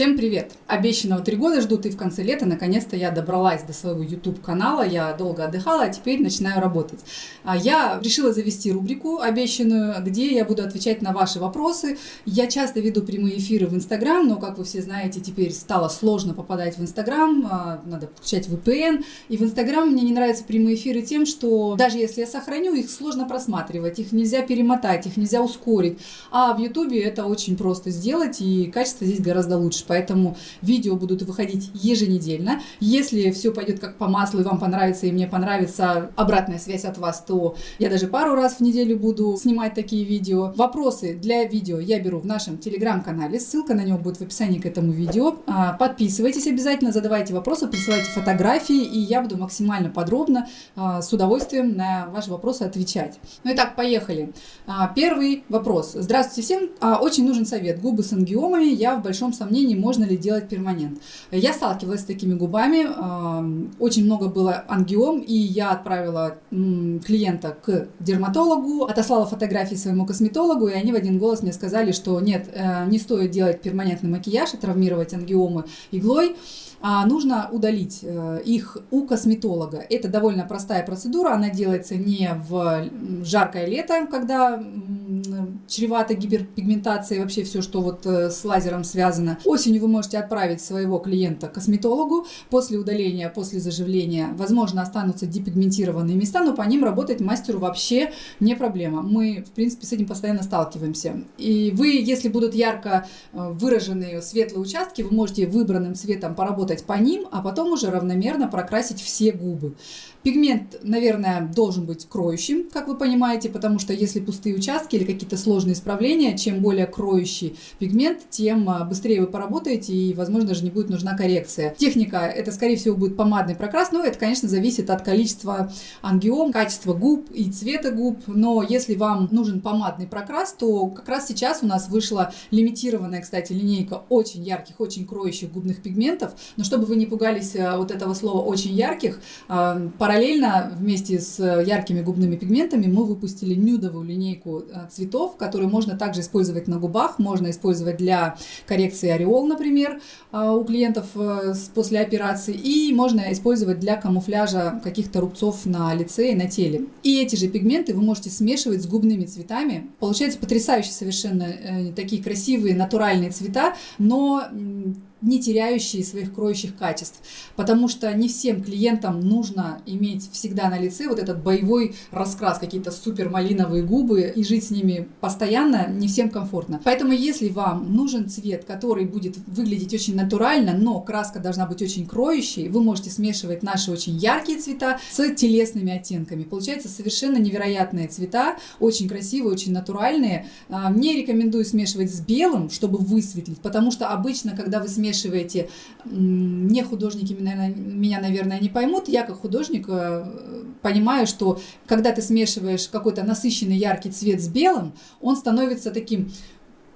Всем привет! Обещанного три года ждут и в конце лета наконец-то я добралась до своего YouTube канала. Я долго отдыхала, а теперь начинаю работать. А я решила завести рубрику обещанную, где я буду отвечать на ваши вопросы. Я часто веду прямые эфиры в Instagram, но, как вы все знаете, теперь стало сложно попадать в Instagram, а, надо включать VPN. И в Instagram мне не нравятся прямые эфиры тем, что даже если я сохраню, их сложно просматривать, их нельзя перемотать, их нельзя ускорить. А в YouTube это очень просто сделать, и качество здесь гораздо лучше. Поэтому видео будут выходить еженедельно. Если все пойдет как по маслу и вам понравится, и мне понравится обратная связь от вас, то я даже пару раз в неделю буду снимать такие видео. Вопросы для видео я беру в нашем телеграм-канале. Ссылка на него будет в описании к этому видео. А, подписывайтесь обязательно, задавайте вопросы, присылайте фотографии, и я буду максимально подробно, а, с удовольствием на ваши вопросы отвечать. Ну и так, поехали. А, первый вопрос. Здравствуйте всем. Очень нужен совет. Губы с ангиомами. Я в большом сомнении можно ли делать перманент. Я сталкивалась с такими губами, очень много было ангиом, и я отправила клиента к дерматологу, отослала фотографии своему косметологу, и они в один голос мне сказали, что нет, э, не стоит делать перманентный макияж и травмировать ангиомы иглой а нужно удалить э, их у косметолога. Это довольно простая процедура, она делается не в жаркое лето, когда чревато гиперпигментацией, вообще все, что вот э, с лазером связано. Осенью вы можете отправить своего клиента к косметологу. После удаления, после заживления, возможно, останутся депигментированные места, но по ним работать мастеру вообще не проблема. Мы, в принципе, с этим постоянно сталкиваемся. И вы, если будут ярко э, выраженные светлые участки, вы можете выбранным цветом поработать поработать по ним, а потом уже равномерно прокрасить все губы. Пигмент, наверное, должен быть кроющим, как вы понимаете, потому что если пустые участки или какие-то сложные исправления, чем более кроющий пигмент, тем а, быстрее вы поработаете и, возможно, даже не будет нужна коррекция. Техника, это, скорее всего, будет помадный прокрас, но это, конечно, зависит от количества ангиом, качества губ и цвета губ, но если вам нужен помадный прокрас, то как раз сейчас у нас вышла лимитированная, кстати, линейка очень ярких, очень кроющих губных пигментов, но чтобы вы не пугались а, вот этого слова «очень ярких», а, Параллельно вместе с яркими губными пигментами мы выпустили нюдовую линейку э, цветов, которую можно также использовать на губах, можно использовать для коррекции ореол, например, э, у клиентов э, после операции, и можно использовать для камуфляжа каких-то рубцов на лице и на теле. И эти же пигменты вы можете смешивать с губными цветами. Получается потрясающе совершенно такие красивые натуральные цвета, но не теряющие своих кроющих качеств. Потому что не всем клиентам нужно иметь всегда на лице вот этот боевой раскрас, какие-то супер малиновые губы, и жить с ними постоянно не всем комфортно. Поэтому если вам нужен цвет, который будет выглядеть очень натурально, но краска должна быть очень кроющей, вы можете смешивать наши очень яркие цвета с телесными оттенками. Получается совершенно невероятные цвета, очень красивые, очень натуральные. А, мне рекомендую смешивать с белым, чтобы высветлить, потому что обычно, когда вы смешиваете смешиваете, не художники меня, наверное, не поймут. Я как художник э, понимаю, что когда ты смешиваешь какой-то насыщенный яркий цвет с белым, он становится таким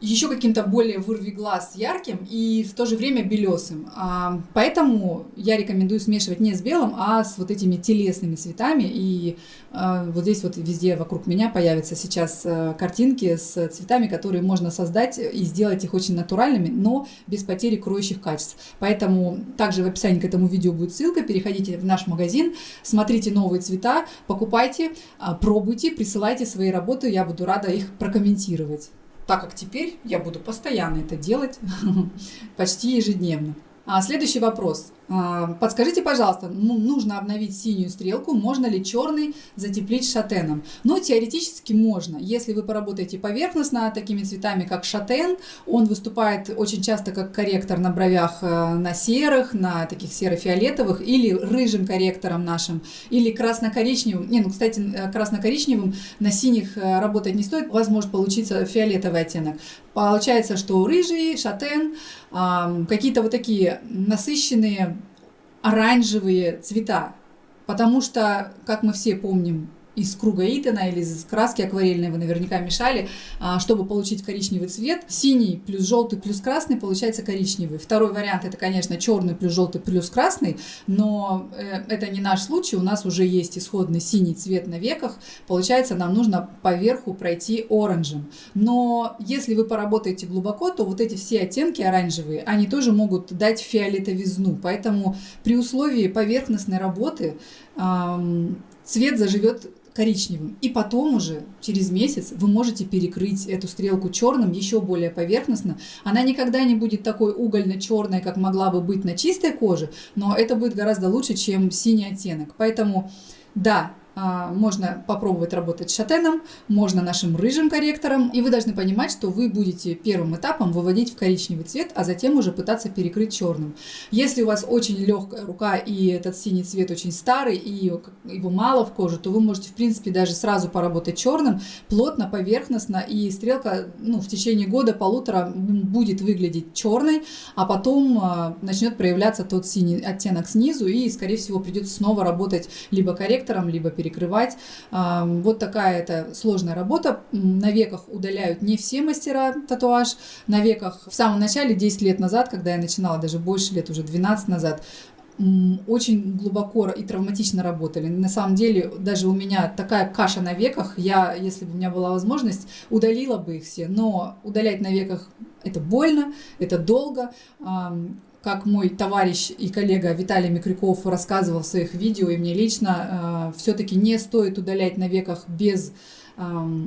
еще каким-то более вырви глаз ярким и в то же время белесым. А, поэтому я рекомендую смешивать не с белым, а с вот этими телесными цветами. И а, вот здесь вот везде вокруг меня появятся сейчас а, картинки с цветами, которые можно создать и сделать их очень натуральными, но без потери кроющих качеств. Поэтому также в описании к этому видео будет ссылка. Переходите в наш магазин, смотрите новые цвета, покупайте, пробуйте, присылайте свои работы. Я буду рада их прокомментировать так как теперь я буду постоянно это делать, почти ежедневно. А следующий вопрос. А, подскажите, пожалуйста, ну, нужно обновить синюю стрелку, можно ли черный затеплить шатеном? Ну, теоретически можно. Если вы поработаете поверхностно такими цветами, как шатен, он выступает очень часто как корректор на бровях э, на серых, на таких серо-фиолетовых, или рыжим корректором нашим, или красно-коричневым. Не, ну, кстати, э, красно-коричневым на синих э, работать не стоит, у вас может получиться фиолетовый оттенок. Получается, что рыжий, шатен, какие-то вот такие насыщенные оранжевые цвета. Потому что, как мы все помним, из круга Итана или из краски акварельной вы наверняка мешали, а, чтобы получить коричневый цвет. Синий плюс желтый плюс красный получается коричневый. Второй вариант это, конечно, черный плюс желтый плюс красный, но э, это не наш случай. У нас уже есть исходный синий цвет на веках. Получается, нам нужно поверху пройти оранжем. Но если вы поработаете глубоко, то вот эти все оттенки оранжевые, они тоже могут дать фиолетовизну. Поэтому при условии поверхностной работы цвет заживет коричневым. И потом уже, через месяц, вы можете перекрыть эту стрелку черным еще более поверхностно. Она никогда не будет такой угольно-черной, как могла бы быть на чистой коже, но это будет гораздо лучше, чем синий оттенок. Поэтому, да, можно попробовать работать с шатеном, можно нашим рыжим корректором, и вы должны понимать, что вы будете первым этапом выводить в коричневый цвет, а затем уже пытаться перекрыть черным. Если у вас очень легкая рука и этот синий цвет очень старый и его мало в коже, то вы можете в принципе даже сразу поработать черным, плотно, поверхностно, и стрелка ну, в течение года-полутора будет выглядеть черной, а потом а, начнет проявляться тот синий оттенок снизу, и скорее всего придется снова работать либо корректором, либо перекрытием перекрывать. Вот такая это сложная работа. На веках удаляют не все мастера татуаж. На веках в самом начале, 10 лет назад, когда я начинала, даже больше лет, уже 12 назад, очень глубоко и травматично работали. На самом деле, даже у меня такая каша на веках, я, если бы у меня была возможность, удалила бы их все, но удалять на веках это больно, это долго как мой товарищ и коллега Виталий Микрюков рассказывал в своих видео, и мне лично, э, все-таки не стоит удалять на веках без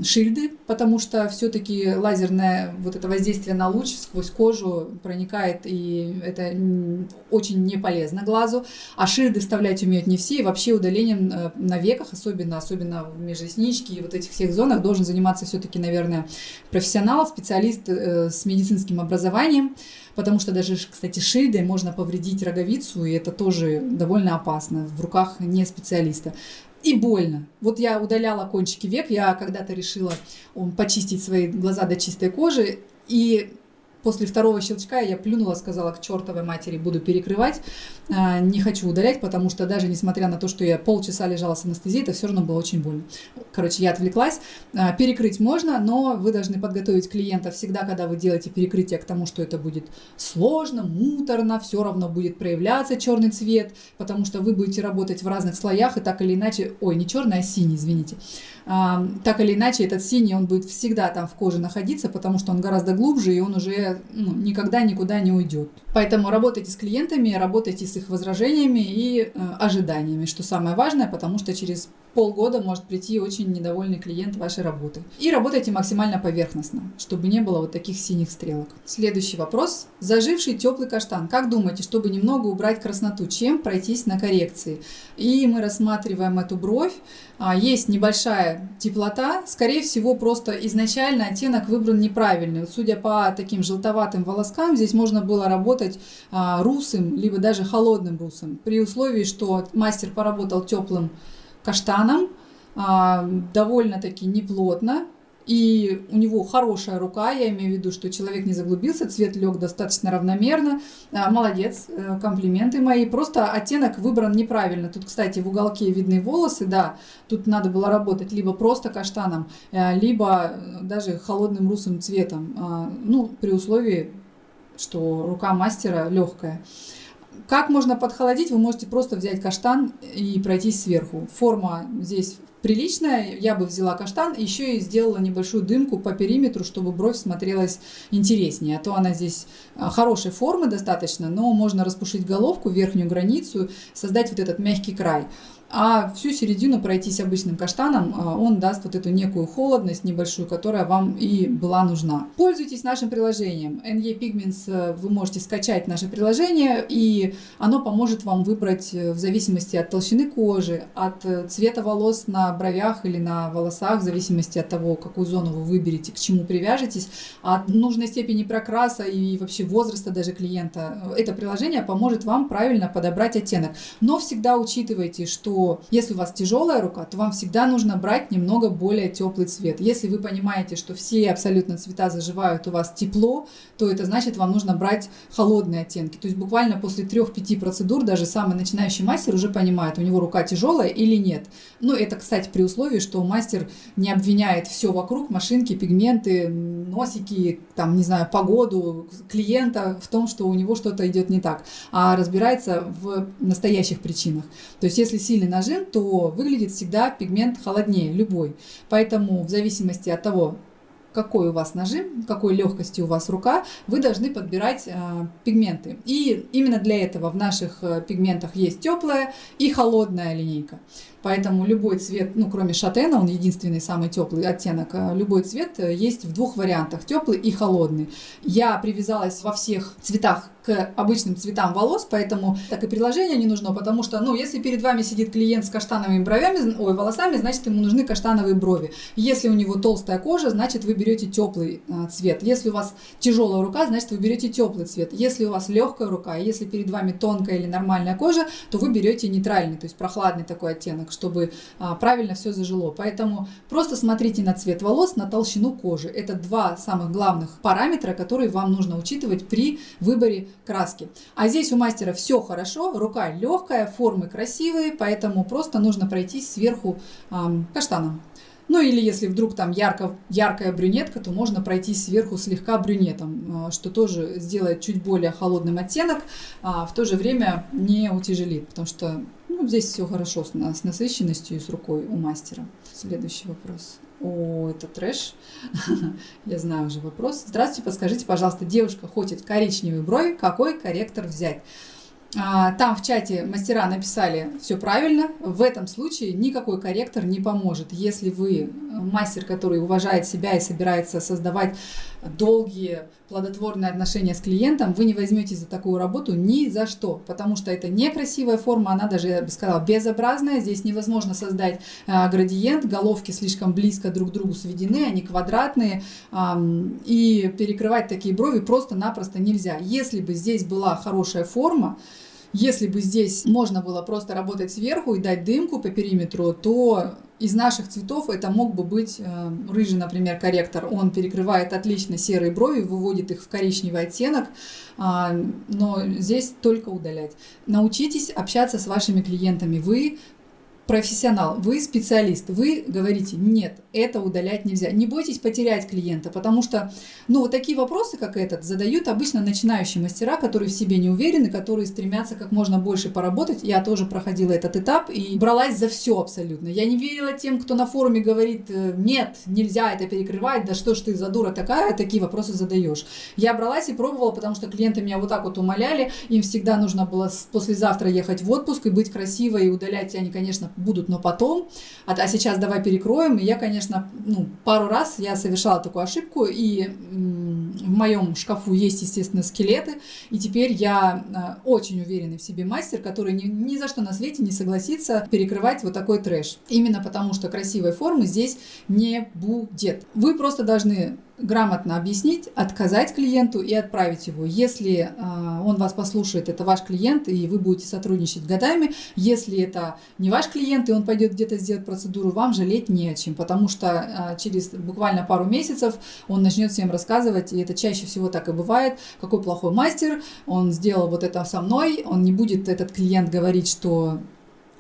шильды, потому что все-таки лазерное вот это воздействие на луч сквозь кожу проникает, и это очень не полезно глазу. А шильды вставлять умеют не все, и вообще удалением э, на веках, особенно, особенно в межресничке и вот этих всех зонах, должен заниматься все-таки, наверное, профессионал, специалист э, с медицинским образованием потому что даже, кстати, шильдой можно повредить роговицу, и это тоже довольно опасно в руках не специалиста. И больно. Вот я удаляла кончики век, я когда-то решила почистить свои глаза до чистой кожи, и После второго щелчка я плюнула, сказала к чертовой матери, буду перекрывать, а, не хочу удалять, потому что даже несмотря на то, что я полчаса лежала с анестезией, это все равно было очень больно. Короче, я отвлеклась. А, перекрыть можно, но вы должны подготовить клиента всегда, когда вы делаете перекрытие, к тому, что это будет сложно, муторно, все равно будет проявляться черный цвет, потому что вы будете работать в разных слоях, и так или иначе, ой, не черный, а синий, извините. Так или иначе, этот синий, он будет всегда там в коже находиться, потому что он гораздо глубже, и он уже ну, никогда никуда не уйдет. Поэтому работайте с клиентами, работайте с их возражениями и э, ожиданиями, что самое важное, потому что через полгода может прийти очень недовольный клиент вашей работы. И работайте максимально поверхностно, чтобы не было вот таких синих стрелок. Следующий вопрос. Заживший теплый каштан. Как думаете, чтобы немного убрать красноту, чем пройтись на коррекции? И мы рассматриваем эту бровь. А, есть небольшая теплота. Скорее всего, просто изначально оттенок выбран неправильный. Судя по таким желтоватым волоскам, здесь можно было работать а, русым, либо даже холодным русом. При условии, что мастер поработал теплым каштаном, а, довольно-таки неплотно, и у него хорошая рука, я имею в виду, что человек не заглубился, цвет лег достаточно равномерно. А, молодец, э, комплименты мои. Просто оттенок выбран неправильно. Тут, кстати, в уголке видны волосы, да, тут надо было работать либо просто каштаном, э, либо даже холодным русым цветом. А, ну, при условии, что рука мастера легкая. Как можно подхолодить? Вы можете просто взять каштан и пройтись сверху. Форма здесь приличная. Я бы взяла каштан, еще и сделала небольшую дымку по периметру, чтобы бровь смотрелась интереснее. А то она здесь а, хорошей формы достаточно, но можно распушить головку, верхнюю границу, создать вот этот мягкий край а всю середину пройтись обычным каштаном, а, он даст вот эту некую холодность небольшую, которая вам и была нужна. Пользуйтесь нашим приложением. NE Pigments э, вы можете скачать наше приложение, и оно поможет вам выбрать э, в зависимости от толщины кожи, от э, цвета волос на бровях или на волосах, в зависимости от того, какую зону вы выберете, к чему привяжетесь, от нужной степени прокраса и вообще возраста даже клиента. Это приложение поможет вам правильно подобрать оттенок. Но всегда учитывайте, что если у вас тяжелая рука, то вам всегда нужно брать немного более теплый цвет. Если вы понимаете, что все абсолютно цвета заживают у вас тепло, то это значит, вам нужно брать холодные оттенки. То есть буквально после 3-5 процедур даже самый начинающий мастер уже понимает, у него рука тяжелая или нет. Ну, это, кстати, при условии, что мастер не обвиняет все вокруг, машинки, пигменты, носики, там, не знаю, погоду, клиента в том, что у него что-то идет не так, а разбирается в настоящих причинах. То есть, если сильный нажим, то выглядит всегда пигмент холоднее, любой. Поэтому в зависимости от того, какой у вас нажим, какой легкости у вас рука, вы должны подбирать э, пигменты. И именно для этого в наших э, пигментах есть теплая и холодная линейка. Поэтому любой цвет, ну кроме шатена, он единственный самый теплый оттенок, э, любой цвет э, есть в двух вариантах, теплый и холодный. Я привязалась во всех цветах к обычным цветам волос, поэтому так и приложение не нужно, потому что, ну, если перед вами сидит клиент с каштановыми бровями, ой, волосами, значит, ему нужны каштановые брови. Если у него толстая кожа, значит, вы берете теплый а, цвет. Если у вас тяжелая рука, значит, вы берете теплый цвет. Если у вас легкая рука, если перед вами тонкая или нормальная кожа, то вы берете нейтральный, то есть прохладный такой оттенок, чтобы а, правильно все зажило. Поэтому просто смотрите на цвет волос, на толщину кожи. Это два самых главных параметра, которые вам нужно учитывать при выборе краски. А здесь у мастера все хорошо, рука легкая, формы красивые, поэтому просто нужно пройтись сверху каштаном. Ну или если вдруг там ярко, яркая брюнетка, то можно пройти сверху слегка брюнетом, что тоже сделает чуть более холодным оттенок, а в то же время не утяжелит, потому что ну, здесь все хорошо с, с насыщенностью и с рукой у мастера. Следующий вопрос. О, это трэш. Я знаю уже вопрос. Здравствуйте, подскажите, пожалуйста, девушка хочет коричневые брови, какой корректор взять? А, там в чате мастера написали все правильно. В этом случае никакой корректор не поможет. Если вы мастер, который уважает себя и собирается создавать долгие плодотворные отношения с клиентом, вы не возьметесь за такую работу ни за что, потому что это некрасивая форма, она даже, я бы сказала, безобразная. Здесь невозможно создать э, градиент, головки слишком близко друг к другу сведены, они квадратные, э, и перекрывать такие брови просто-напросто нельзя. Если бы здесь была хорошая форма, если бы здесь можно было просто работать сверху и дать дымку по периметру, то из наших цветов это мог бы быть э, рыжий, например, корректор. Он перекрывает отлично серые брови, выводит их в коричневый оттенок, э, но здесь только удалять. Научитесь общаться с вашими клиентами. Вы профессионал, вы специалист, вы говорите, нет, это удалять нельзя. Не бойтесь потерять клиента, потому что, ну, такие вопросы, как этот, задают обычно начинающие мастера, которые в себе не уверены, которые стремятся как можно больше поработать. Я тоже проходила этот этап и бралась за все абсолютно. Я не верила тем, кто на форуме говорит, э, нет, нельзя это перекрывать, да что ж ты за дура такая, такие вопросы задаешь. Я бралась и пробовала, потому что клиенты меня вот так вот умоляли, им всегда нужно было послезавтра ехать в отпуск и быть красивой, и удалять они, конечно, будут, но потом. А, а сейчас давай перекроем. И я, конечно, ну, пару раз я совершала такую ошибку, и в моем шкафу есть, естественно, скелеты, и теперь я а, очень уверенный в себе мастер, который ни, ни за что на свете не согласится перекрывать вот такой трэш. Именно потому, что красивой формы здесь не будет. Вы просто должны грамотно объяснить, отказать клиенту и отправить его. Если э, он вас послушает, это ваш клиент, и вы будете сотрудничать годами. Если это не ваш клиент, и он пойдет где-то сделать процедуру, вам жалеть не о чем, потому что э, через буквально пару месяцев он начнет всем рассказывать, и это чаще всего так и бывает, какой плохой мастер, он сделал вот это со мной, он не будет этот клиент говорить, что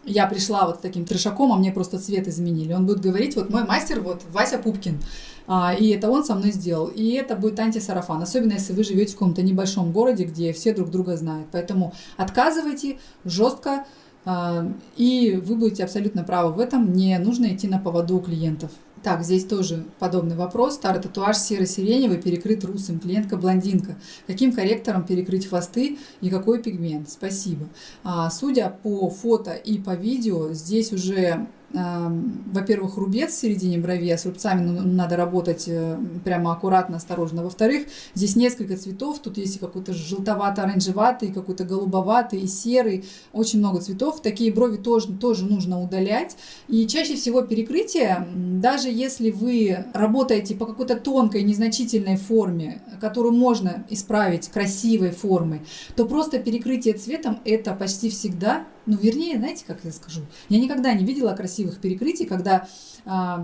я пришла вот с таким трешаком, а мне просто цвет изменили. Он будет говорить, вот мой мастер, вот Вася Пупкин, а, и это он со мной сделал. И это будет антисарафан, особенно если вы живете в каком-то небольшом городе, где все друг друга знают. Поэтому отказывайте жестко, а, и вы будете абсолютно правы в этом. Не нужно идти на поводу у клиентов. Так, здесь тоже подобный вопрос. Старый татуаж серо-сиреневый перекрыт русым. Клиентка-блондинка. Каким корректором перекрыть хвосты и какой пигмент? Спасибо. А, судя по фото и по видео, здесь уже во-первых, рубец в середине брови, а с рубцами ну, надо работать э, прямо аккуратно, осторожно. Во-вторых, здесь несколько цветов, тут есть какой-то желтовато-оранжеватый, какой-то голубоватый и серый, очень много цветов. Такие брови тоже, тоже нужно удалять. И чаще всего перекрытие, даже если вы работаете по какой-то тонкой, незначительной форме, которую можно исправить красивой формой, то просто перекрытие цветом это почти всегда, ну вернее, знаете, как я скажу, я никогда не видела красивой красивых перекрытий, когда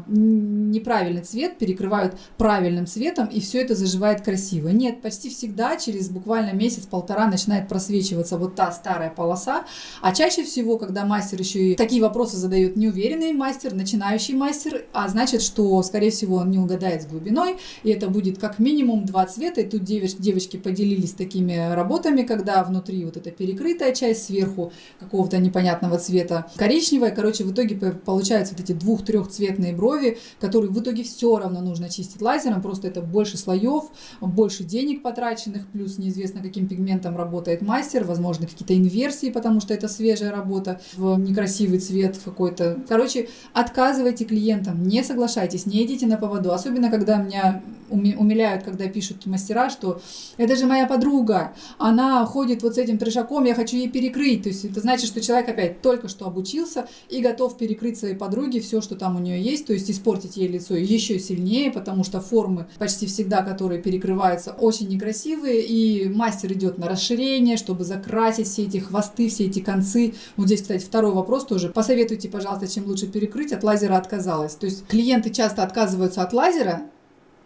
неправильный цвет перекрывают правильным цветом, и все это заживает красиво. Нет, почти всегда через буквально месяц-полтора начинает просвечиваться вот та старая полоса, а чаще всего, когда мастер еще и такие вопросы задает неуверенный мастер, начинающий мастер, а значит, что, скорее всего, он не угадает с глубиной, и это будет как минимум два цвета, и тут девочки поделились такими работами, когда внутри вот эта перекрытая часть, сверху какого-то непонятного цвета коричневая, короче, в итоге получаются вот эти двух-трех цветов цветные брови, которые в итоге все равно нужно чистить лазером, просто это больше слоев, больше денег потраченных, плюс неизвестно, каким пигментом работает мастер, возможно, какие-то инверсии, потому что это свежая работа в некрасивый цвет какой-то. Короче, отказывайте клиентам, не соглашайтесь, не идите на поводу, особенно когда меня умиляют, когда пишут мастера, что это же моя подруга, она ходит вот с этим трешаком, я хочу ей перекрыть. То есть это значит, что человек опять только что обучился и готов перекрыть своей подруге все, что там у нее есть, то есть испортить ей лицо еще сильнее, потому что формы почти всегда, которые перекрываются, очень некрасивые, и мастер идет на расширение, чтобы закрасить все эти хвосты, все эти концы. Вот здесь, кстати, второй вопрос тоже. Посоветуйте, пожалуйста, чем лучше перекрыть. От лазера отказалась. То есть клиенты часто отказываются от лазера,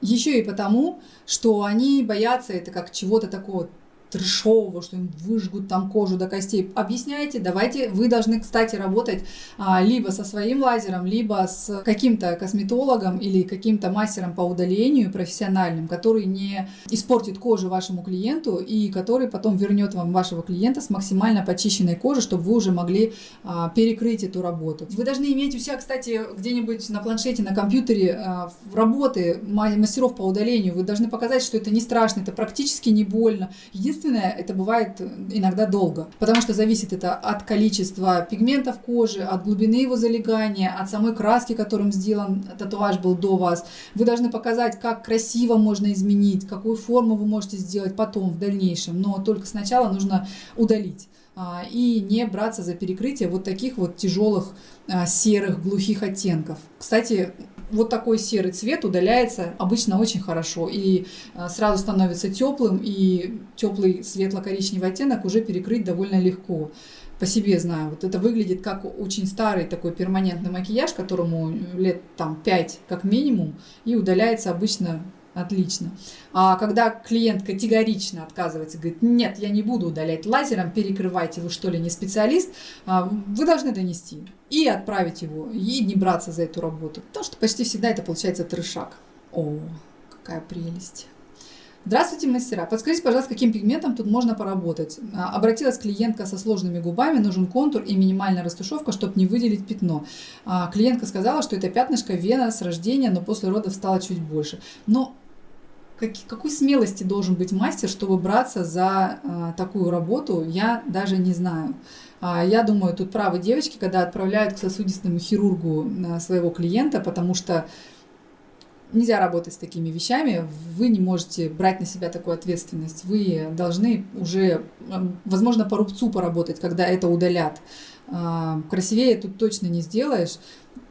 еще и потому, что они боятся это как чего-то такого трешового, что им выжгут там кожу до костей. Объясняйте, давайте, вы должны, кстати, работать а, либо со своим лазером, либо с каким-то косметологом или каким-то мастером по удалению профессиональным, который не испортит кожу вашему клиенту и который потом вернет вам вашего клиента с максимально почищенной кожей, чтобы вы уже могли а, перекрыть эту работу. Вы должны иметь у себя, кстати, где-нибудь на планшете, на компьютере а, работы мастеров по удалению. Вы должны показать, что это не страшно, это практически не больно. Единственное, Единственное, это бывает иногда долго, потому что зависит это от количества пигментов кожи, от глубины его залегания, от самой краски, которым сделан татуаж был до вас. Вы должны показать, как красиво можно изменить, какую форму вы можете сделать потом, в дальнейшем, но только сначала нужно удалить а, и не браться за перекрытие вот таких вот тяжелых а, серых глухих оттенков. Кстати, вот такой серый цвет удаляется обычно очень хорошо и а, сразу становится теплым, и теплый светло-коричневый оттенок уже перекрыть довольно легко. По себе знаю, вот это выглядит как очень старый такой перманентный макияж, которому лет там 5 как минимум, и удаляется обычно отлично. А когда клиент категорично отказывается, говорит, нет, я не буду удалять лазером, перекрывайте, вы что ли не специалист, а, вы должны донести и отправить его, и не браться за эту работу. Потому что почти всегда это получается трешак. О, какая прелесть. Здравствуйте, мастера. Подскажите, пожалуйста, каким пигментом тут можно поработать? А, обратилась клиентка со сложными губами, нужен контур и минимальная растушевка, чтобы не выделить пятно. А, клиентка сказала, что это пятнышко вена с рождения, но после родов стало чуть больше. Но как, какой смелости должен быть мастер, чтобы браться за а, такую работу, я даже не знаю. А, я думаю, тут правы девочки, когда отправляют к сосудистому хирургу а, своего клиента, потому что нельзя работать с такими вещами, вы не можете брать на себя такую ответственность. Вы должны уже, возможно, по рубцу поработать, когда это удалят. А, красивее тут точно не сделаешь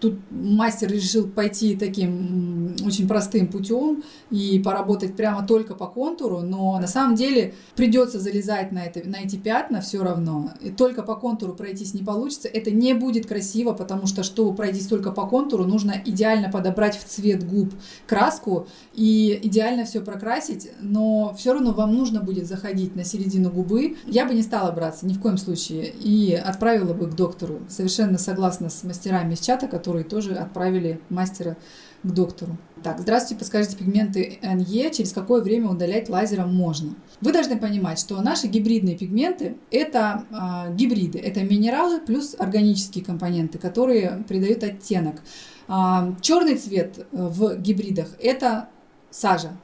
тут мастер решил пойти таким очень простым путем и поработать прямо только по контуру, но на самом деле придется залезать на, это, на эти пятна все равно. И только по контуру пройтись не получится. Это не будет красиво, потому что, чтобы пройтись только по контуру, нужно идеально подобрать в цвет губ краску и идеально все прокрасить, но все равно вам нужно будет заходить на середину губы. Я бы не стала браться ни в коем случае и отправила бы к доктору. Совершенно согласна с мастерами из чата, которые тоже отправили мастера к доктору. Так, здравствуйте, подскажите пигменты НЕ, через какое время удалять лазером можно? Вы должны понимать, что наши гибридные пигменты – это э, гибриды, это минералы плюс органические компоненты, которые придают оттенок. Э, черный цвет в гибридах – это сажа,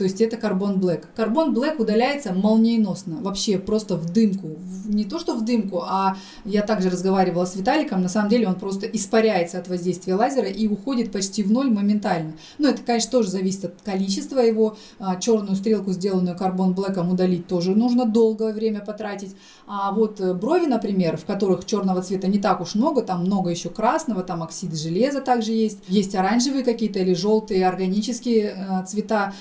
то есть это карбон блэк. Карбон блэк удаляется молниеносно, вообще просто в дымку. Не то, что в дымку, а я также разговаривала с Виталиком, на самом деле он просто испаряется от воздействия лазера и уходит почти в ноль моментально. Но это, конечно, тоже зависит от количества его. А, черную стрелку, сделанную карбон блэком, удалить тоже нужно долгое время потратить. А вот э, брови, например, в которых черного цвета не так уж много, там много еще красного, там оксид железа также есть. Есть оранжевые какие-то или желтые органические э, цвета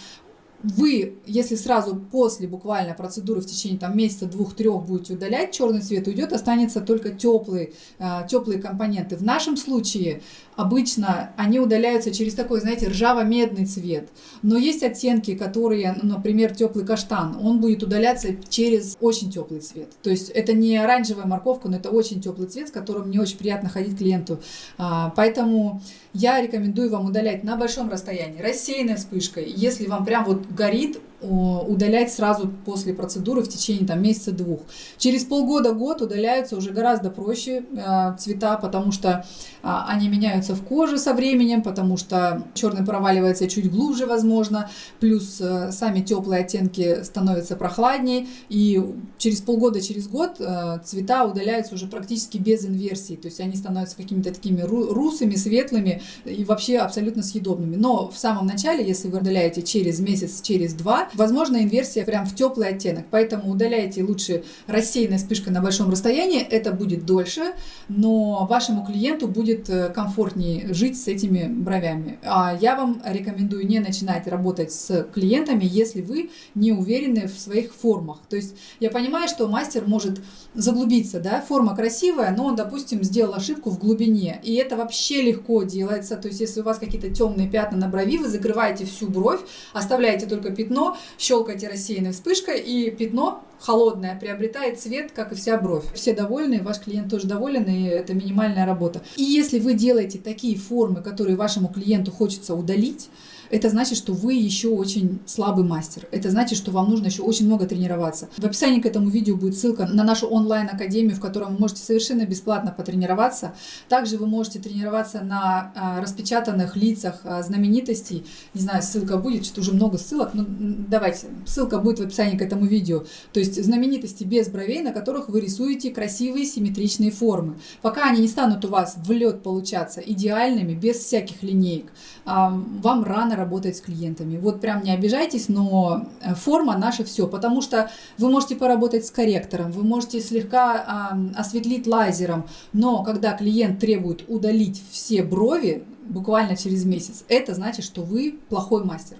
вы, если сразу после буквально процедуры в течение там, месяца, двух, трех будете удалять, черный цвет уйдет, останется только теплые, э, теплые компоненты. В нашем случае обычно они удаляются через такой, знаете, ржаво-медный цвет. Но есть оттенки, которые, например, теплый каштан, он будет удаляться через очень теплый цвет. То есть это не оранжевая морковка, но это очень теплый цвет, с которым не очень приятно ходить клиенту. А, поэтому я рекомендую вам удалять на большом расстоянии, рассеянной вспышкой. Если вам прям вот горит, удалять сразу после процедуры в течение там, месяца-двух. Через полгода-год удаляются уже гораздо проще э, цвета, потому что э, они меняются в коже со временем, потому что черный проваливается чуть глубже, возможно, плюс э, сами теплые оттенки становятся прохладнее, и через полгода, через год э, цвета удаляются уже практически без инверсии, то есть они становятся какими-то такими русыми, светлыми и вообще абсолютно съедобными. Но в самом начале, если вы удаляете через месяц, через два, возможно инверсия прям в теплый оттенок. Поэтому удаляйте лучше рассеянной вспышкой на большом расстоянии, это будет дольше, но вашему клиенту будет э, комфортнее жить с этими бровями. А я вам рекомендую не начинать работать с клиентами, если вы не уверены в своих формах. То есть я понимаю, что мастер может заглубиться, да, форма красивая, но он, допустим, сделал ошибку в глубине, и это вообще легко делается, то есть если у вас какие-то темные пятна на брови, вы закрываете всю бровь, оставляете только пятно, щелкаете рассеянной вспышкой, и пятно холодное приобретает цвет, как и вся бровь. Все довольны, ваш клиент тоже доволен, и это минимальная работа. И если вы делаете такие формы, которые вашему клиенту хочется удалить, это значит, что вы еще очень слабый мастер. Это значит, что вам нужно еще очень много тренироваться. В описании к этому видео будет ссылка на нашу онлайн-академию, в которой вы можете совершенно бесплатно потренироваться. Также вы можете тренироваться на а, распечатанных лицах а, знаменитостей. Не знаю, ссылка будет, что уже много ссылок, но давайте, ссылка будет в описании к этому видео. То есть знаменитости без бровей, на которых вы рисуете красивые симметричные формы. Пока они не станут у вас в лед получаться идеальными, без всяких линеек, вам рано работать с клиентами. Вот прям не обижайтесь, но э, форма наша все, потому что вы можете поработать с корректором, вы можете слегка осветлить лазером, но когда клиент требует удалить все брови буквально через месяц, это значит, что вы плохой мастер.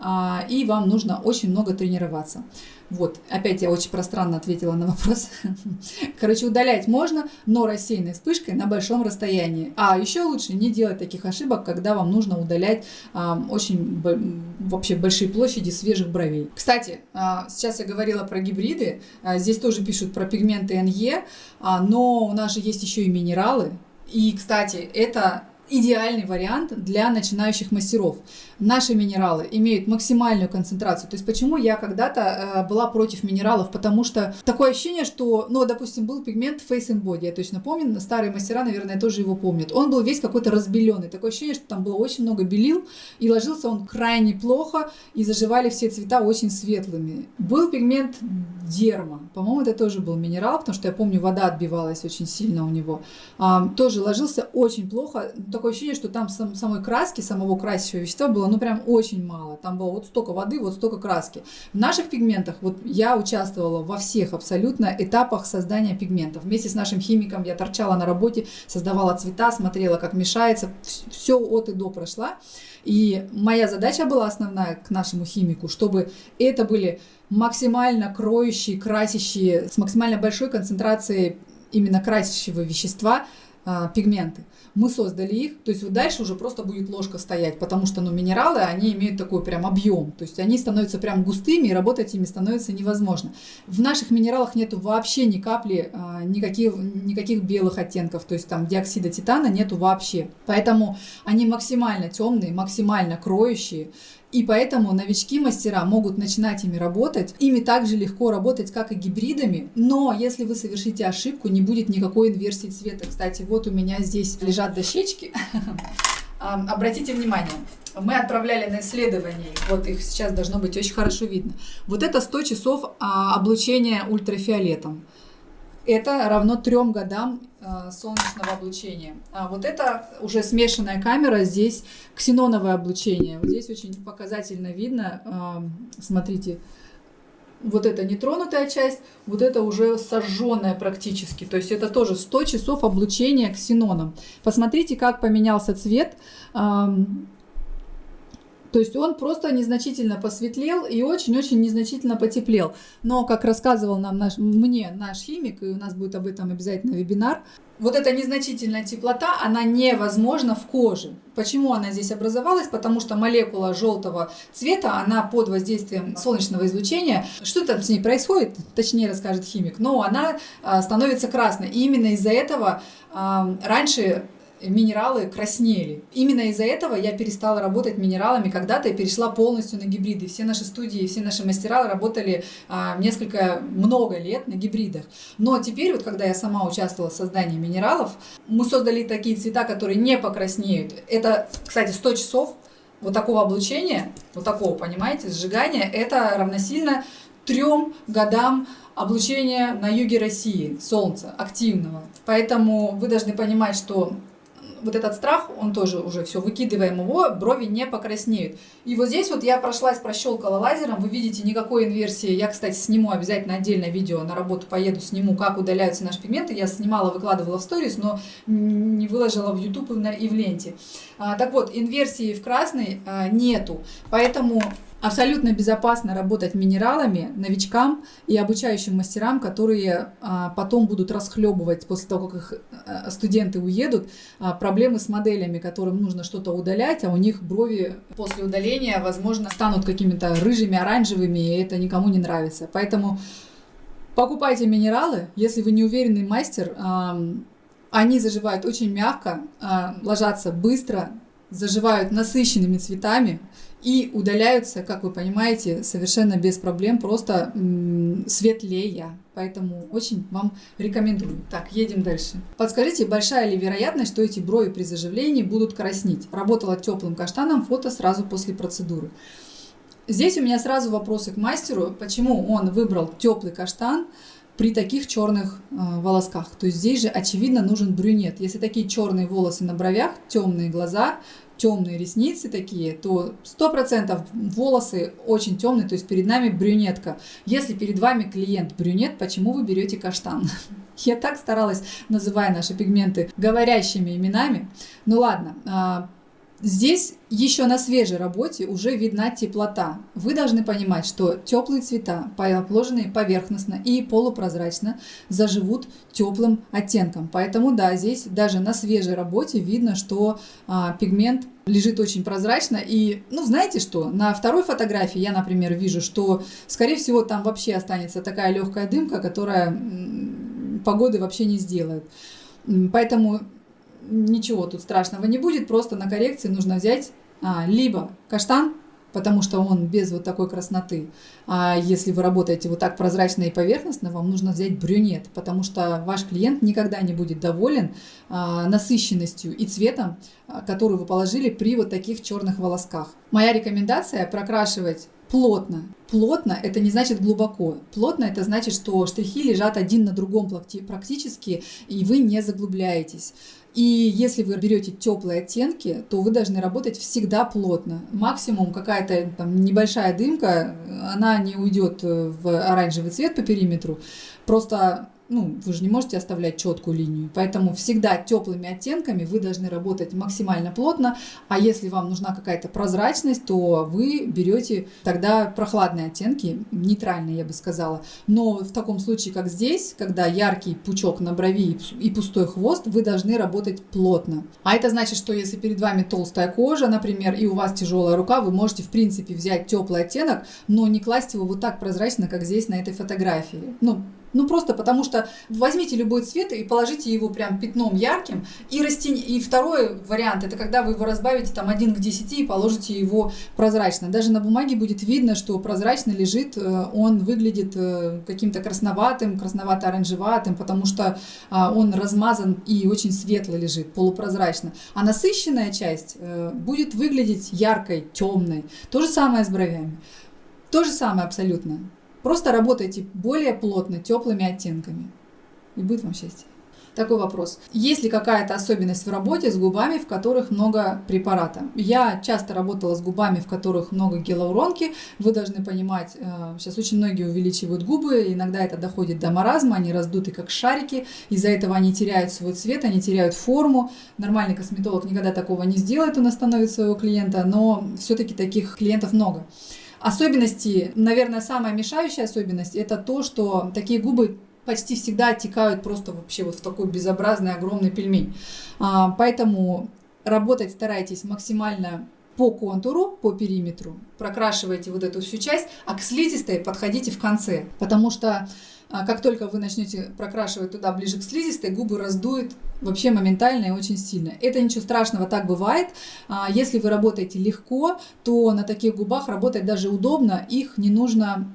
А, и вам нужно очень много тренироваться. Вот, опять я очень пространно ответила на вопрос. Короче, удалять можно, но рассеянной вспышкой на большом расстоянии. А еще лучше не делать таких ошибок, когда вам нужно удалять а, очень вообще большие площади свежих бровей. Кстати, а, сейчас я говорила про гибриды, а, здесь тоже пишут про пигменты NE, а, но у нас же есть еще и минералы. И, кстати, это идеальный вариант для начинающих мастеров. Наши минералы имеют максимальную концентрацию. То есть почему я когда-то э, была против минералов? Потому что такое ощущение, что, ну, допустим, был пигмент Face and Body, я точно помню, старые мастера, наверное, тоже его помнят. Он был весь какой-то разбеленный. Такое ощущение, что там было очень много белил, и ложился он крайне плохо, и заживали все цвета очень светлыми. Был пигмент Дерма. По-моему, это тоже был минерал, потому что я помню, вода отбивалась очень сильно у него. А, тоже ложился очень плохо такое ощущение, что там сам, самой краски, самого красящего вещества было, ну, прям очень мало. Там было вот столько воды, вот столько краски. В наших пигментах, вот я участвовала во всех абсолютно этапах создания пигментов. Вместе с нашим химиком я торчала на работе, создавала цвета, смотрела, как мешается, все от и до прошла. И моя задача была основная к нашему химику, чтобы это были максимально кроющие, красящие, с максимально большой концентрацией именно красящего вещества а, пигменты мы создали их, то есть вот дальше уже просто будет ложка стоять, потому что, ну, минералы, они имеют такой прям объем, то есть они становятся прям густыми, и работать ими становится невозможно. В наших минералах нету вообще ни капли, а, никаких, никаких белых оттенков, то есть там диоксида титана нету вообще. Поэтому они максимально темные, максимально кроющие, и поэтому новички-мастера могут начинать ими работать. Ими также легко работать, как и гибридами. Но если вы совершите ошибку, не будет никакой инверсии цвета. Кстати, вот у меня здесь лежат дощечки. Обратите внимание, мы отправляли на исследование, вот их сейчас должно быть очень хорошо видно. Вот это 100 часов а, облучения ультрафиолетом. Это равно трем годам Э, солнечного облучения. А вот это уже смешанная камера, здесь ксеноновое облучение. Вот здесь очень показательно видно, э, смотрите, вот это нетронутая часть, вот это уже сожженная практически. То есть это тоже 100 часов облучения ксеноном. Посмотрите, как поменялся цвет То есть он просто незначительно посветлел и очень-очень незначительно потеплел. Но, как рассказывал нам наш, мне наш химик, и у нас будет об этом обязательно вебинар, вот эта незначительная теплота, она невозможна в коже. Почему она здесь образовалась? Потому что молекула желтого цвета, она под воздействием солнечного излучения, что там с ней происходит, точнее расскажет химик, но она а, становится красной. И именно из-за этого а, раньше минералы краснели. Именно из-за этого я перестала работать минералами когда-то и перешла полностью на гибриды. Все наши студии, все наши мастера работали а, несколько, много лет на гибридах. Но теперь, вот когда я сама участвовала в создании минералов, мы создали такие цвета, которые не покраснеют. Это, кстати, 100 часов вот такого облучения, вот такого, понимаете, сжигания, это равносильно трем годам облучения на юге России, солнца, активного. Поэтому вы должны понимать, что вот этот страх, он тоже уже все, выкидываем его, брови не покраснеют. И вот здесь вот я прошлась, прощелкала лазером, вы видите никакой инверсии. Я, кстати, сниму обязательно отдельное видео, на работу поеду, сниму, как удаляются наши пигменты. Я снимала, выкладывала в сторис, но не выложила в YouTube и в ленте. А, так вот, инверсии в красный а, нету, поэтому абсолютно безопасно работать минералами новичкам и обучающим мастерам, которые а, потом будут расхлебывать после того, как их а, студенты уедут, а, проблемы с моделями, которым нужно что-то удалять, а у них брови после удаления, возможно, станут какими-то рыжими, оранжевыми, и это никому не нравится. Поэтому покупайте минералы, если вы не уверенный мастер, а, они заживают очень мягко, ложатся быстро, заживают насыщенными цветами, и удаляются, как вы понимаете, совершенно без проблем, просто светлее. Поэтому очень вам рекомендую. Так, едем дальше. Подскажите, большая ли вероятность, что эти брови при заживлении будут краснить? Работала теплым каштаном, фото сразу после процедуры. Здесь у меня сразу вопросы к мастеру, почему он выбрал теплый каштан при таких черных э, волосках. То есть здесь же очевидно нужен брюнет. Если такие черные волосы на бровях, темные глаза, темные ресницы такие, то 100% волосы очень темные, то есть перед нами брюнетка. Если перед вами клиент брюнет, почему вы берете каштан? Я так старалась, называя наши пигменты говорящими именами. Ну ладно, а, Здесь еще на свежей работе уже видна теплота. Вы должны понимать, что теплые цвета, положенные поверхностно и полупрозрачно, заживут теплым оттенком. Поэтому да, здесь даже на свежей работе видно, что а, пигмент лежит очень прозрачно. И, ну, знаете что, на второй фотографии я, например, вижу, что, скорее всего, там вообще останется такая легкая дымка, которая погоды вообще не сделает. Поэтому ничего тут страшного не будет, просто на коррекции нужно взять а, либо каштан, потому что он без вот такой красноты. А если вы работаете вот так прозрачно и поверхностно, вам нужно взять брюнет, потому что ваш клиент никогда не будет доволен а, насыщенностью и цветом, а, который вы положили при вот таких черных волосках. Моя рекомендация прокрашивать плотно. Плотно – это не значит глубоко. Плотно – это значит, что штрихи лежат один на другом практически, и вы не заглубляетесь. И если вы берете теплые оттенки, то вы должны работать всегда плотно. Максимум какая-то там небольшая дымка, она не уйдет в оранжевый цвет по периметру. Просто ну, вы же не можете оставлять четкую линию. Поэтому всегда теплыми оттенками вы должны работать максимально плотно. А если вам нужна какая-то прозрачность, то вы берете тогда прохладные оттенки, нейтральные, я бы сказала. Но в таком случае, как здесь, когда яркий пучок на брови и пустой хвост, вы должны работать плотно. А это значит, что если перед вами толстая кожа, например, и у вас тяжелая рука, вы можете, в принципе, взять теплый оттенок, но не класть его вот так прозрачно, как здесь на этой фотографии. Ну, ну, просто потому что возьмите любой цвет и положите его прям пятном ярким. И, растень... и второй вариант, это когда вы его разбавите там 1 к 10 и положите его прозрачно. Даже на бумаге будет видно, что прозрачно лежит, э, он выглядит э, каким-то красноватым, красновато-оранжеватым, потому что а, он размазан и очень светло лежит, полупрозрачно. А насыщенная часть э, будет выглядеть яркой, темной. То же самое с бровями. То же самое абсолютно. Просто работайте более плотно, теплыми оттенками. И будет вам счастье. Такой вопрос. Есть ли какая-то особенность в работе с губами, в которых много препарата? Я часто работала с губами, в которых много гиалуронки. Вы должны понимать, э, сейчас очень многие увеличивают губы, иногда это доходит до маразма, они раздуты как шарики, из-за этого они теряют свой цвет, они теряют форму. Нормальный косметолог никогда такого не сделает, он остановит своего клиента, но все-таки таких клиентов много. Особенности, наверное, самая мешающая особенность, это то, что такие губы почти всегда оттекают просто вообще вот в такой безобразный огромный пельмень. А, поэтому работать старайтесь максимально по контуру, по периметру, прокрашивайте вот эту всю часть, а к слизистой подходите в конце, потому что а как только вы начнете прокрашивать туда ближе к слизистой, губы раздует вообще моментально и очень сильно. Это ничего страшного, так бывает. А если вы работаете легко, то на таких губах работать даже удобно, их не нужно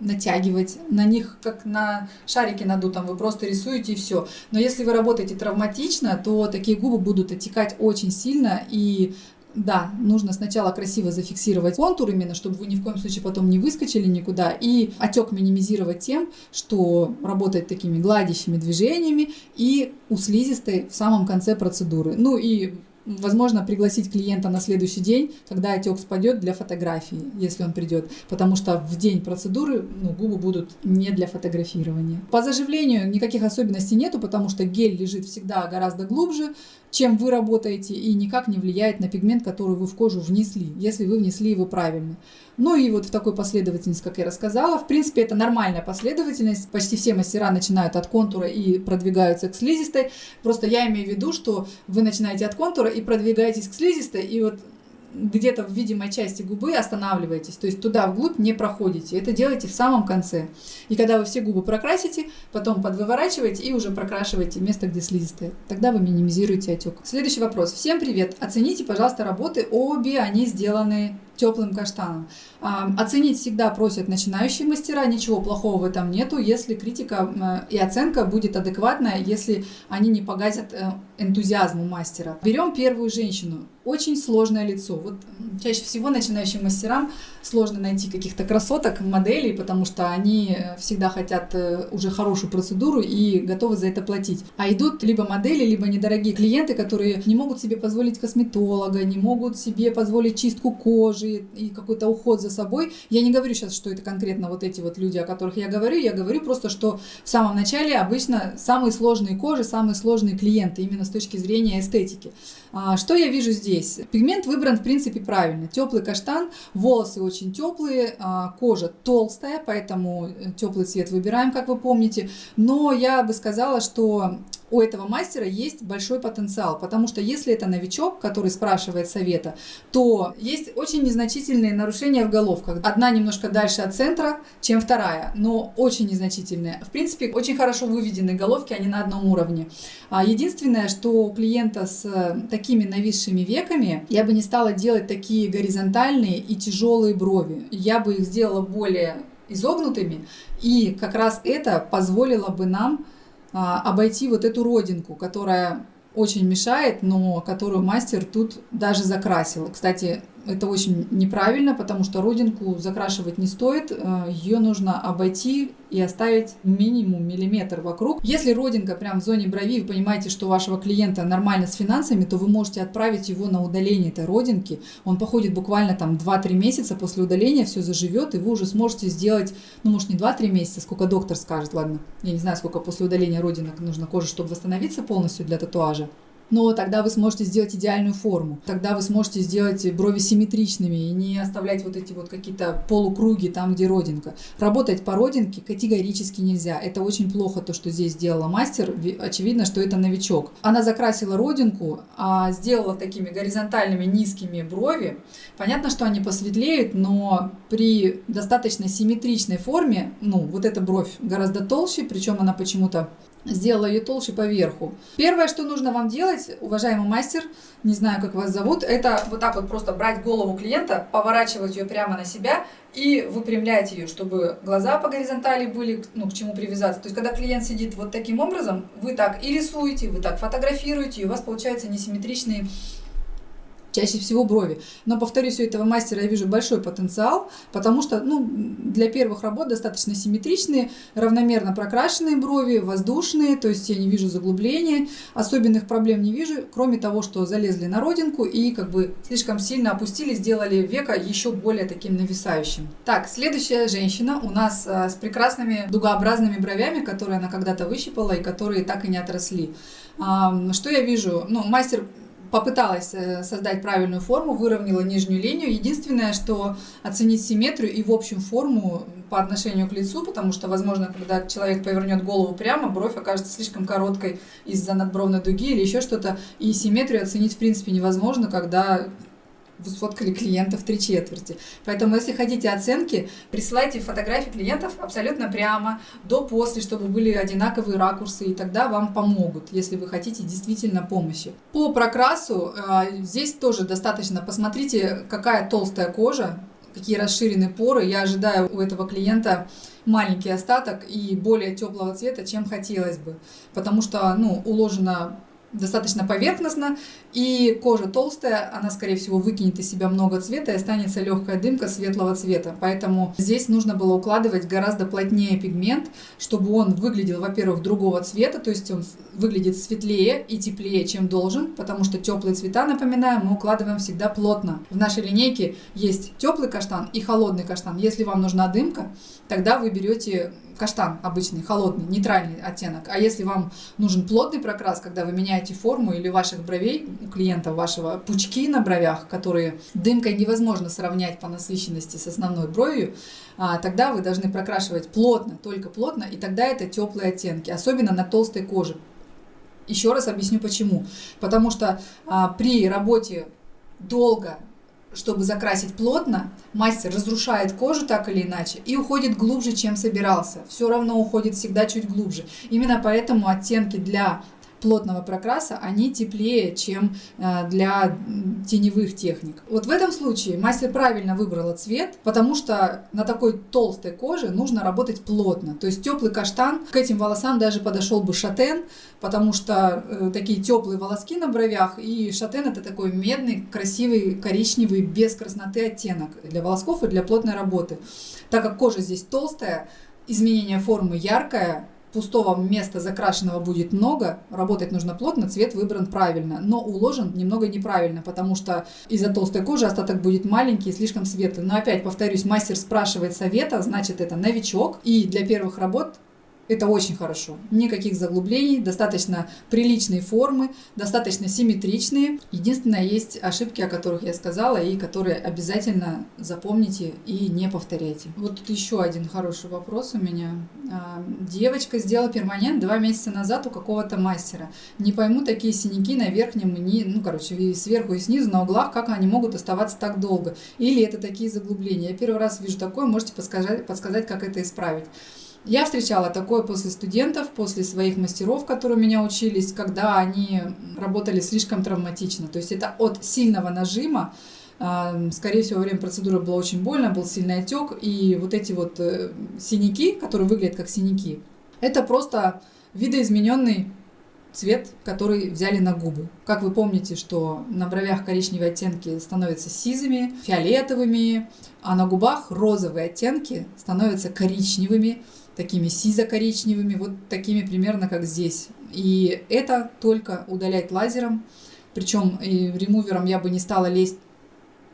натягивать, на них как на шарике надутом, вы просто рисуете и все. Но если вы работаете травматично, то такие губы будут оттекать очень сильно и да, нужно сначала красиво зафиксировать контур именно, чтобы вы ни в коем случае потом не выскочили никуда. И отек минимизировать тем, что работать такими гладящими движениями и у слизистой в самом конце процедуры. Ну и возможно, пригласить клиента на следующий день, когда отек спадет для фотографии, если он придет, потому что в день процедуры ну, губы будут не для фотографирования. По заживлению никаких особенностей нету, потому что гель лежит всегда гораздо глубже, чем вы работаете, и никак не влияет на пигмент, который вы в кожу внесли, если вы внесли его правильно. Ну и вот в такой последовательности, как я рассказала, в принципе, это нормальная последовательность. Почти все мастера начинают от контура и продвигаются к слизистой. Просто я имею в виду, что вы начинаете от контура и продвигаетесь к слизистой, и вот где-то в видимой части губы останавливаетесь, то есть туда вглубь не проходите. Это делайте в самом конце. И когда вы все губы прокрасите, потом подвыворачиваете и уже прокрашиваете место, где слизистые. Тогда вы минимизируете отек. Следующий вопрос. Всем привет. Оцените, пожалуйста, работы. Обе они сделаны теплым каштаном. А, оценить всегда просят начинающие мастера, ничего плохого в этом нету, если критика и оценка будет адекватная, если они не погасят э, энтузиазм у мастера. Берем первую женщину. Очень сложное лицо. Вот чаще всего начинающим мастерам сложно найти каких-то красоток, моделей, потому что они э, всегда хотят э, уже хорошую процедуру и готовы за это платить. А идут либо модели, либо недорогие клиенты, которые не могут себе позволить косметолога, не могут себе позволить чистку кожи и какой-то уход за собой. Я не говорю сейчас, что это конкретно вот эти вот люди, о которых я говорю, я говорю просто, что в самом начале обычно самые сложные кожи, самые сложные клиенты именно с точки зрения эстетики. А, что я вижу здесь? Пигмент выбран в принципе правильно. Теплый каштан, волосы очень теплые, а, кожа толстая, поэтому э, теплый цвет выбираем, как вы помните. Но я бы сказала, что у этого мастера есть большой потенциал, потому что если это новичок, который спрашивает совета, то есть очень незначительные нарушения в головках. Одна немножко дальше от центра, чем вторая, но очень незначительные. В принципе, очень хорошо выведены головки, они на одном уровне. А единственное, что у клиента с такими нависшими веками, я бы не стала делать такие горизонтальные и тяжелые брови. Я бы их сделала более изогнутыми, и как раз это позволило бы нам обойти вот эту родинку, которая очень мешает, но которую мастер тут даже закрасил. Кстати, это очень неправильно, потому что родинку закрашивать не стоит, э, ее нужно обойти и оставить минимум миллиметр вокруг. Если родинка прям в зоне брови, вы понимаете, что вашего клиента нормально с финансами, то вы можете отправить его на удаление этой родинки. Он походит буквально там 2-3 месяца после удаления, все заживет, и вы уже сможете сделать, ну может не 2-3 месяца, сколько доктор скажет, ладно, я не знаю, сколько после удаления родинок нужно коже, чтобы восстановиться полностью для татуажа но тогда вы сможете сделать идеальную форму. Тогда вы сможете сделать брови симметричными и не оставлять вот эти вот какие-то полукруги там, где родинка. Работать по родинке категорически нельзя. Это очень плохо, то, что здесь сделала мастер. Очевидно, что это новичок. Она закрасила родинку, а сделала такими горизонтальными низкими брови. Понятно, что они посветлеют, но при достаточно симметричной форме, ну, вот эта бровь гораздо толще, причем она почему-то сделала ее толще по верху. Первое, что нужно вам делать, уважаемый мастер, не знаю, как вас зовут, это вот так вот просто брать голову клиента, поворачивать ее прямо на себя и выпрямлять ее, чтобы глаза по горизонтали были, ну, к чему привязаться. То есть, когда клиент сидит вот таким образом, вы так и рисуете, вы так фотографируете, и у вас получаются несимметричные чаще всего брови. Но, повторюсь, у этого мастера я вижу большой потенциал, потому что ну, для первых работ достаточно симметричные, равномерно прокрашенные брови, воздушные, то есть я не вижу заглубления, особенных проблем не вижу, кроме того, что залезли на родинку и как бы слишком сильно опустили, сделали века еще более таким нависающим. Так, следующая женщина у нас а, с прекрасными дугообразными бровями, которые она когда-то выщипала и которые так и не отросли. Что я вижу? Ну, мастер попыталась э, создать правильную форму, выровняла нижнюю линию. Единственное, что оценить симметрию и в общем форму по отношению к лицу, потому что, возможно, когда человек повернет голову прямо, бровь окажется слишком короткой из-за надбровной дуги или еще что-то, и симметрию оценить в принципе невозможно, когда сфоткали клиента в три четверти. Поэтому, если хотите оценки, присылайте фотографии клиентов абсолютно прямо, до-после, чтобы были одинаковые ракурсы, и тогда вам помогут, если вы хотите действительно помощи. По прокрасу э, здесь тоже достаточно, посмотрите, какая толстая кожа, какие расширены поры. Я ожидаю у этого клиента маленький остаток и более теплого цвета, чем хотелось бы, потому что ну, уложено достаточно поверхностно, и кожа толстая, она, скорее всего, выкинет из себя много цвета и останется легкая дымка светлого цвета. Поэтому здесь нужно было укладывать гораздо плотнее пигмент, чтобы он выглядел, во-первых, другого цвета, то есть он выглядит светлее и теплее, чем должен, потому что теплые цвета, напоминаю, мы укладываем всегда плотно. В нашей линейке есть теплый каштан и холодный каштан. Если вам нужна дымка, тогда вы берете каштан обычный, холодный, нейтральный оттенок. А если вам нужен плотный прокрас, когда вы меняете форму или ваших бровей, у клиента вашего пучки на бровях, которые дымкой невозможно сравнять по насыщенности с основной бровью, а, тогда вы должны прокрашивать плотно, только плотно, и тогда это теплые оттенки, особенно на толстой коже. Еще раз объясню почему. Потому что а, при работе долго чтобы закрасить плотно, мастер разрушает кожу так или иначе и уходит глубже, чем собирался. Все равно уходит всегда чуть глубже. Именно поэтому оттенки для плотного прокраса, они теплее, чем э, для теневых техник. Вот в этом случае мастер правильно выбрала цвет, потому что на такой толстой коже нужно работать плотно. То есть теплый каштан, к этим волосам даже подошел бы шатен, потому что э, такие теплые волоски на бровях, и шатен это такой медный, красивый, коричневый, без красноты оттенок для волосков и для плотной работы. Так как кожа здесь толстая, изменение формы яркое, пустого места закрашенного будет много, работать нужно плотно, цвет выбран правильно, но уложен немного неправильно, потому что из-за толстой кожи остаток будет маленький и слишком светлый. Но опять повторюсь, мастер спрашивает совета, значит это новичок, и для первых работ это очень хорошо. Никаких заглублений, достаточно приличные формы, достаточно симметричные. Единственное, есть ошибки, о которых я сказала, и которые обязательно запомните и не повторяйте. Вот тут еще один хороший вопрос у меня. А, девочка сделала перманент два месяца назад у какого-то мастера. Не пойму такие синяки на верхнем, и ну, короче, и сверху и снизу, на углах, как они могут оставаться так долго. Или это такие заглубления. Я первый раз вижу такое, можете подсказать, подсказать как это исправить. Я встречала такое после студентов, после своих мастеров, которые меня учились, когда они работали слишком травматично. То есть это от сильного нажима, а, скорее всего, во время процедуры было очень больно, был сильный отек, и вот эти вот э, синяки, которые выглядят как синяки, это просто видоизмененный цвет, который взяли на губы. Как вы помните, что на бровях коричневые оттенки становятся сизыми, фиолетовыми, а на губах розовые оттенки становятся коричневыми, такими сизо-коричневыми, вот такими примерно как здесь. И это только удалять лазером, причем и ремувером я бы не стала лезть.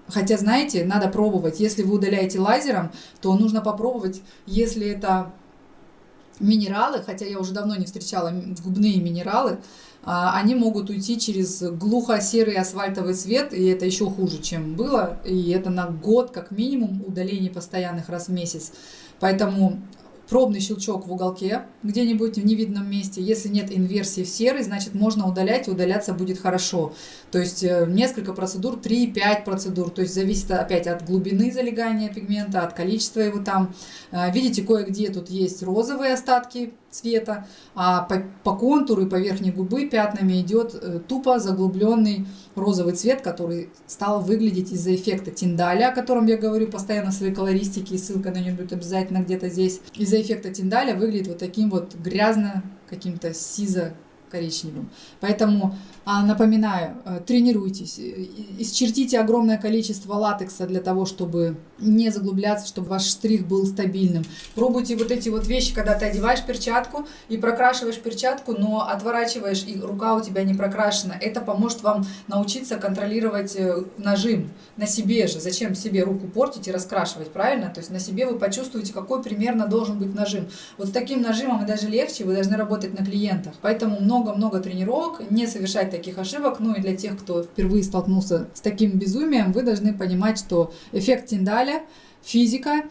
Хотя, знаете, надо пробовать. Если вы удаляете лазером, то нужно попробовать, если это минералы, хотя я уже давно не встречала губные минералы, а, они могут уйти через глухо-серый асфальтовый цвет, и это еще хуже, чем было, и это на год как минимум удаление постоянных раз в месяц. Поэтому пробный щелчок в уголке где-нибудь в невидном месте. Если нет инверсии в серый, значит можно удалять, и удаляться будет хорошо. То есть э, несколько процедур, 3-5 процедур. То есть зависит опять от глубины залегания пигмента, от количества его там. Э, видите, кое-где тут есть розовые остатки цвета, а по, по контуру и по верхней губы пятнами идет э, тупо заглубленный розовый цвет, который стал выглядеть из-за эффекта тиндаля, о котором я говорю постоянно в своей колористике, и ссылка на нее будет обязательно где-то здесь. Из-за эффекта тиндаля выглядит вот таким вот грязно, каким-то сизо коричневым. Поэтому а, напоминаю, э, тренируйтесь, исчертите огромное количество латекса для того, чтобы не заглубляться, чтобы ваш штрих был стабильным. Пробуйте вот эти вот вещи, когда ты одеваешь перчатку и прокрашиваешь перчатку, но отворачиваешь, и рука у тебя не прокрашена. Это поможет вам научиться контролировать э, нажим на себе же. Зачем себе руку портить и раскрашивать, правильно? То есть на себе вы почувствуете, какой примерно должен быть нажим. Вот с таким нажимом и даже легче, вы должны работать на клиентах. Поэтому много-много тренировок, не совершать таких ошибок. Ну и для тех, кто впервые столкнулся с таким безумием, вы должны понимать, что эффект Тиндаля, физика,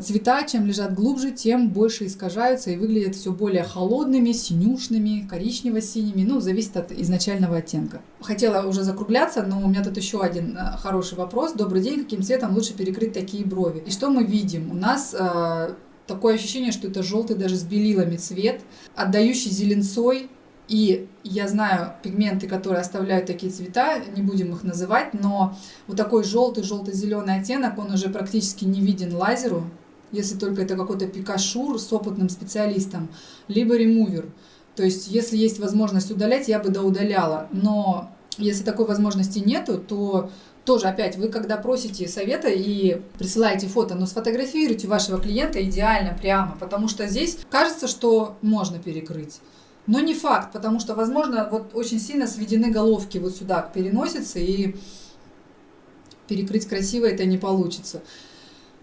цвета, чем лежат глубже, тем больше искажаются и выглядят все более холодными, синюшными, коричнево-синими, ну, зависит от изначального оттенка. Хотела уже закругляться, но у меня тут еще один э, хороший вопрос. Добрый день, каким цветом лучше перекрыть такие брови? И что мы видим? У нас э, такое ощущение, что это желтый даже с белилами цвет, отдающий зеленцой, и я знаю пигменты, которые оставляют такие цвета, не будем их называть, но вот такой желтый, желто-зеленый оттенок, он уже практически не виден лазеру, если только это какой-то пикашур с опытным специалистом, либо ремувер. То есть, если есть возможность удалять, я бы доудаляла. Но если такой возможности нету, то тоже опять вы когда просите совета и присылаете фото, но сфотографируйте вашего клиента идеально прямо, потому что здесь кажется, что можно перекрыть. Но не факт, потому что, возможно, вот очень сильно сведены головки вот сюда к переносице, и перекрыть красиво это не получится.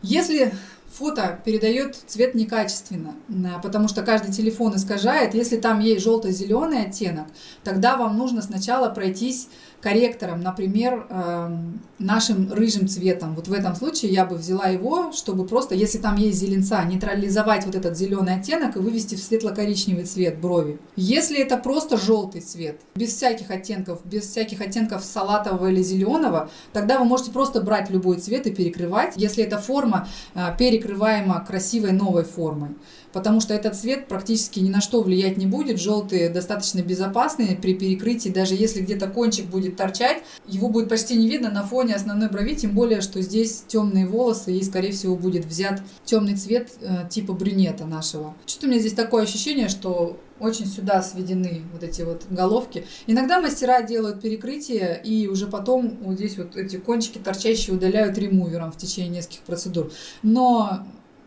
Если фото передает цвет некачественно, потому что каждый телефон искажает. Если там есть желто-зеленый оттенок, тогда вам нужно сначала пройтись корректором, например, эм, нашим рыжим цветом. Вот в этом случае я бы взяла его, чтобы просто, если там есть зеленца, нейтрализовать вот этот зеленый оттенок и вывести в светло-коричневый цвет брови. Если это просто желтый цвет, без всяких оттенков, без всяких оттенков салатового или зеленого, тогда вы можете просто брать любой цвет и перекрывать, если эта форма э, перекрываема красивой новой формой потому что этот цвет практически ни на что влиять не будет. Желтый достаточно безопасный при перекрытии, даже если где-то кончик будет торчать, его будет почти не видно на фоне основной брови, тем более, что здесь темные волосы и, скорее всего, будет взят темный цвет э, типа брюнета нашего. Что-то у меня здесь такое ощущение, что очень сюда сведены вот эти вот головки. Иногда мастера делают перекрытие и уже потом вот здесь вот эти кончики торчащие удаляют ремувером в течение нескольких процедур. Но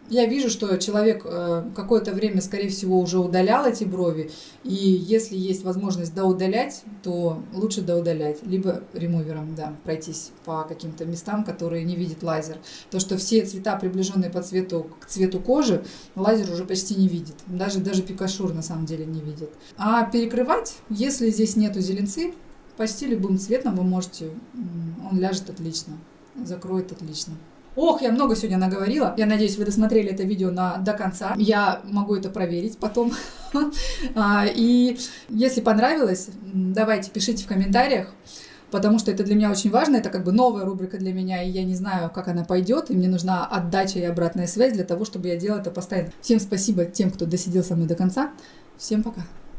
я вижу, что человек э, какое-то время, скорее всего, уже удалял эти брови, и если есть возможность доудалять, то лучше доудалять, либо ремувером, да, пройтись по каким-то местам, которые не видит лазер. То, что все цвета, приближенные по цвету к цвету кожи, лазер уже почти не видит, даже, даже пикашур на самом деле не видит. А перекрывать, если здесь нету зеленцы, почти любым цветом вы можете, он ляжет отлично, закроет отлично. Ох, я много сегодня наговорила. Я надеюсь, вы досмотрели это видео на, до конца. Я могу это проверить потом. А, и если понравилось, давайте пишите в комментариях потому что это для меня очень важно, это как бы новая рубрика для меня, и я не знаю, как она пойдет, и мне нужна отдача и обратная связь для того, чтобы я делала это постоянно. Всем спасибо тем, кто досидел со мной до конца. Всем пока.